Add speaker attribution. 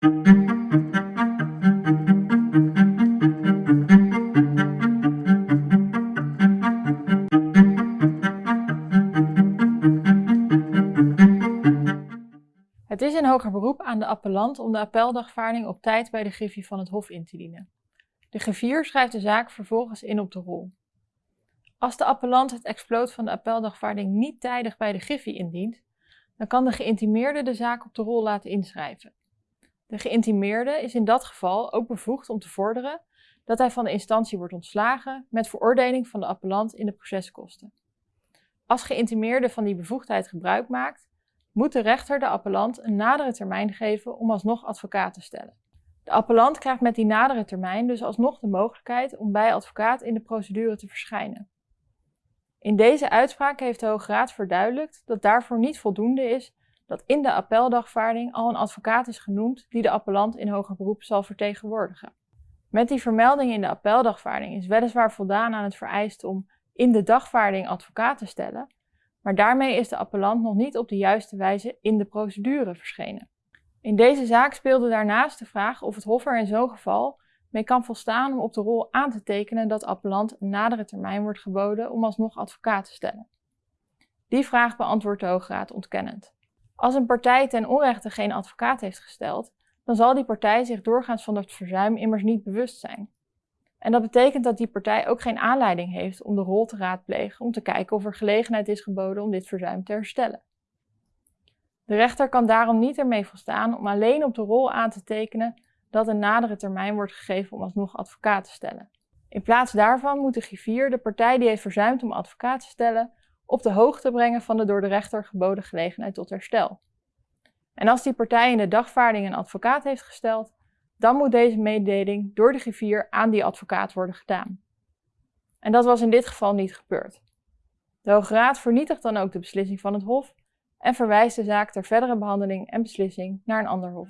Speaker 1: Het is een hoger beroep aan de appellant om de appeldagvaarding op tijd bij de griffie van het Hof in te dienen. De griffier schrijft de zaak vervolgens in op de rol. Als de appellant het exploot van de appeldagvaarding niet tijdig bij de griffie indient, dan kan de geïntimeerde de zaak op de rol laten inschrijven. De geïntimeerde is in dat geval ook bevoegd om te vorderen dat hij van de instantie wordt ontslagen met veroordeling van de appellant in de proceskosten. Als geïntimeerde van die bevoegdheid gebruik maakt, moet de rechter de appellant een nadere termijn geven om alsnog advocaat te stellen. De appellant krijgt met die nadere termijn dus alsnog de mogelijkheid om bij advocaat in de procedure te verschijnen. In deze uitspraak heeft de Hoge Raad verduidelijkt dat daarvoor niet voldoende is dat in de appeldagvaarding al een advocaat is genoemd die de appellant in hoger beroep zal vertegenwoordigen. Met die vermelding in de appeldagvaarding is weliswaar voldaan aan het vereist om in de dagvaarding advocaat te stellen, maar daarmee is de appellant nog niet op de juiste wijze in de procedure verschenen. In deze zaak speelde daarnaast de vraag of het Hof er in zo'n geval mee kan volstaan om op de rol aan te tekenen dat appellant een nadere termijn wordt geboden om alsnog advocaat te stellen. Die vraag beantwoordt de Hoge Raad ontkennend. Als een partij ten onrechte geen advocaat heeft gesteld, dan zal die partij zich doorgaans van het verzuim immers niet bewust zijn. En dat betekent dat die partij ook geen aanleiding heeft om de rol te raadplegen om te kijken of er gelegenheid is geboden om dit verzuim te herstellen. De rechter kan daarom niet ermee volstaan om alleen op de rol aan te tekenen dat een nadere termijn wordt gegeven om alsnog advocaat te stellen. In plaats daarvan moet de griffier de partij die heeft verzuimd om advocaat te stellen op de hoogte brengen van de door de rechter geboden gelegenheid tot herstel. En als die partij in de dagvaarding een advocaat heeft gesteld, dan moet deze mededeling door de griffier aan die advocaat worden gedaan. En dat was in dit geval niet gebeurd. De Hoge Raad vernietigt dan ook de beslissing van het Hof en verwijst de zaak ter verdere behandeling en beslissing naar een ander Hof.